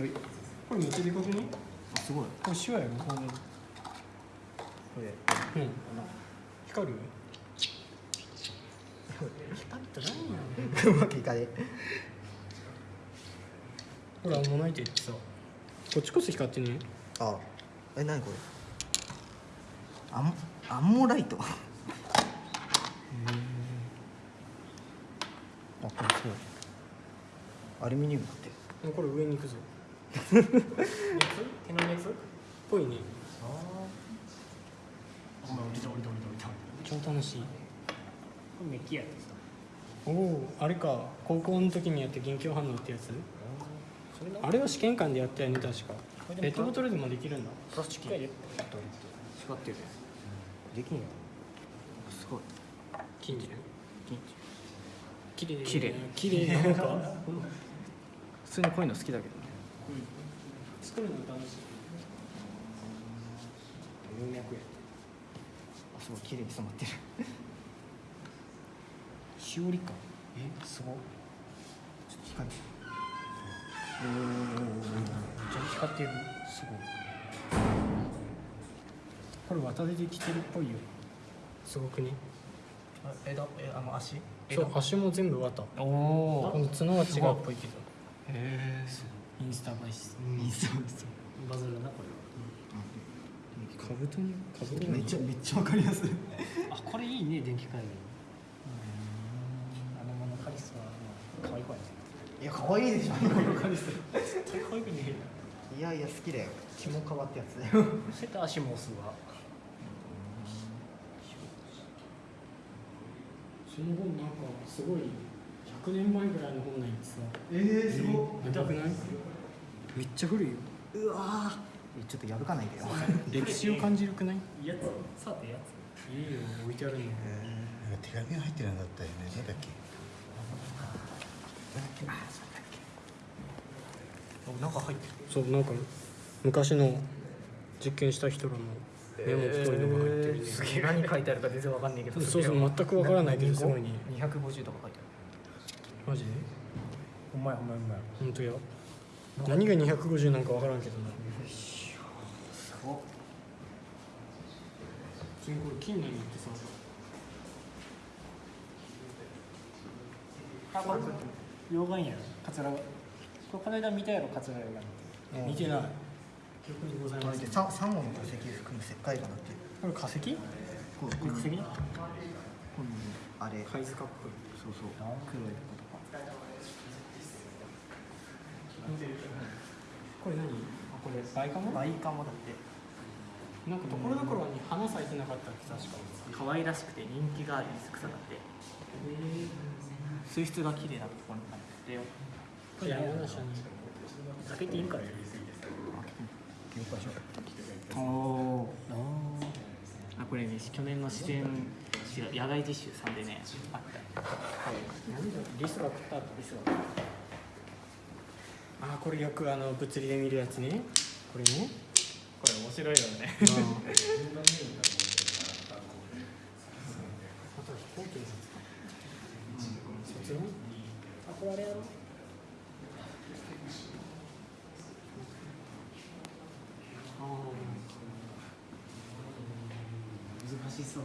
はい。これめっちゃでかくねあすごい。これ手話やろここれ。うん。光る？光って何やうまくいかねほらモナイトってさ。こっちこそ光ってねあ。え何これ？アンアンモライト。あこれそうアルミニウムだって。これ上に行くぞ熱手の熱っぽいね。お前降りた降りた降りた降りた超楽しい。これメッキやってさおおあれか。高校の時にやった元気反応ってやつ？あれは試験官でやったよね確か。ペットボトルでもできるんだ。プラスチックやで。光ってる。できんよすごい。金じゃん綺麗。綺麗。綺麗なんか？普通にこういうの好きだけどね作るの楽しい。葉脈やあすごい綺麗に染まってる。しおりか。えすごっちょっと光るめっちゃ光ってる。すごい。これ綿でできてるっぽいよ。すごくね。あ枝えあの足？そう足も全部綿。おおこの角は違うっぽいけど。へえインスタ映えしそう。ですバズるなこれカブトにカブトにめっちゃめっちゃわかりやすい。は あこれいいね電気回路。あのモノカリスは可愛い子やね。いや可愛いでしょ。カリス絶対可愛くねえよ。いやいや好きだよ気も変わってやつ。だよそうやって足も押すわ。その本なんかすごい100年前ぐらいの本なんやつさええ見たくない？めっちゃ古いよ。うわー。ちょっと破かないでよ。歴史を感じるくない？やつ。さてやつ。いいよ置いてあるの。なんか手紙が入ってるんだったよね。なんだっけ？なんか入ってる。そうなんか昔の実験した人らのメモっぽいのが入ってるね、すげえ。何書いてあるか全然わかんないけど。そうそう全くわからないけどすごいね。250とか書いてマジ？でほんまやほんまやほんまや本当や何が250なんかわからんけどな。すごっ普通にこれ金なってさ。あこれ？溶岩やろ。桂が。これこの間見たやろ桂が。が見てない。記憶にございませんササンゴの化石含む石灰岩だって。これ化石？こ化石あれ。貝塚っぽいそうそう。黒いことかこれ何あこれバイカモバイカモだって。なんかところどころに花咲いてなかったっけ確か可愛らしくて人気がある草だって。水質が綺麗なところにあってよ開けていいんかねおおあこれね去年の自然野外実習さんでねあった。リスが食った後リスがあーこれよくあの物理で見るやつねこれね。これ面白いよね。あと飛行機のやつ卒論あこれあれやろあ難しそう